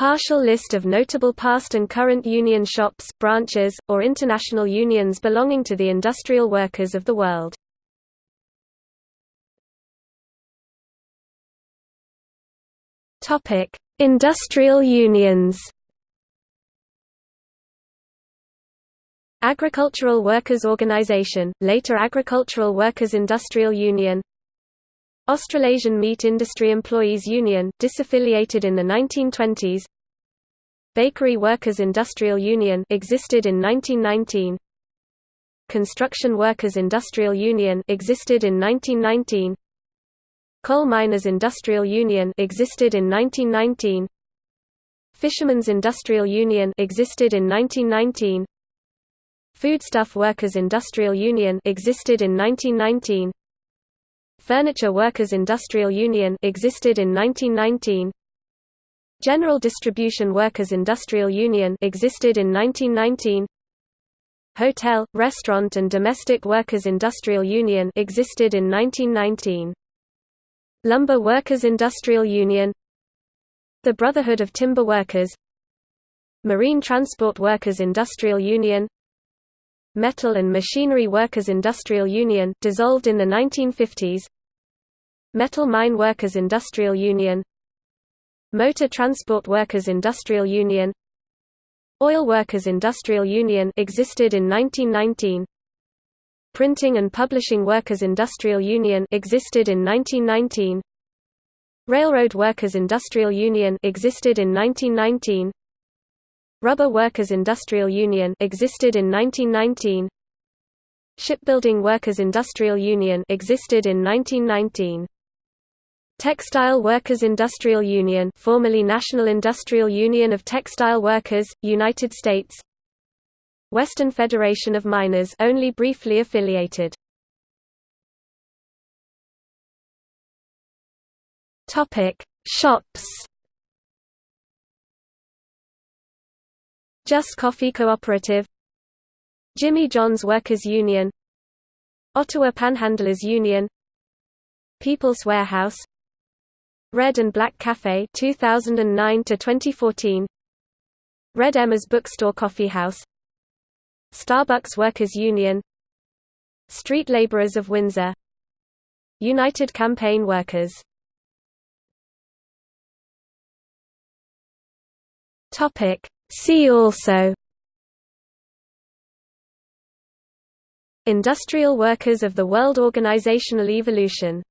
Partial list of notable past and current union shops, branches, or international unions belonging to the industrial workers of the world. Topic: Industrial unions. Agricultural Workers Organization, later Agricultural Workers Industrial Union Australasian Meat Industry Employees Union, disaffiliated in the 1920s Bakery Workers Industrial Union existed in 1919 Construction Workers Industrial Union existed in 1919 Coal Miners Industrial Union existed in 1919 Fishermen's Industrial Union existed in 1919 Foodstuff Workers Industrial Union existed in 1919 Furniture Workers Industrial Union existed in 1919 General Distribution Workers Industrial Union existed in 1919 Hotel, Restaurant and Domestic Workers Industrial Union existed in 1919 Lumber Workers Industrial Union The Brotherhood of Timber Workers Marine Transport Workers Industrial Union Metal and Machinery Workers Industrial Union dissolved in the 1950s Metal Mine Workers Industrial Union. Motor Transport Workers Industrial Union. Oil Workers Industrial Union existed in 1919 Printing and Publishing Workers Industrial Union existed in 1919 Railroad Workers Industrial Union existed in 1919 Rubber Workers Industrial Union existed in 1919. Shipbuilding Workers Industrial Union existed in 1919. Textile Workers Industrial Union formerly National Industrial Union of Textile Workers, United States Western Federation of Miners only briefly affiliated. Topic: Shops Just Coffee Cooperative Jimmy John's Workers Union Ottawa Panhandlers Union People's Warehouse Red and Black Cafe 2009 to 2014 Red Emma's Bookstore Coffee House Starbucks Workers Union Street Laborers of Windsor United Campaign Workers. Topic See also Industrial Workers of the World Organizational Evolution